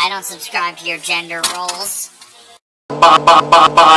I don't subscribe to your gender roles. Bye bye bye bye.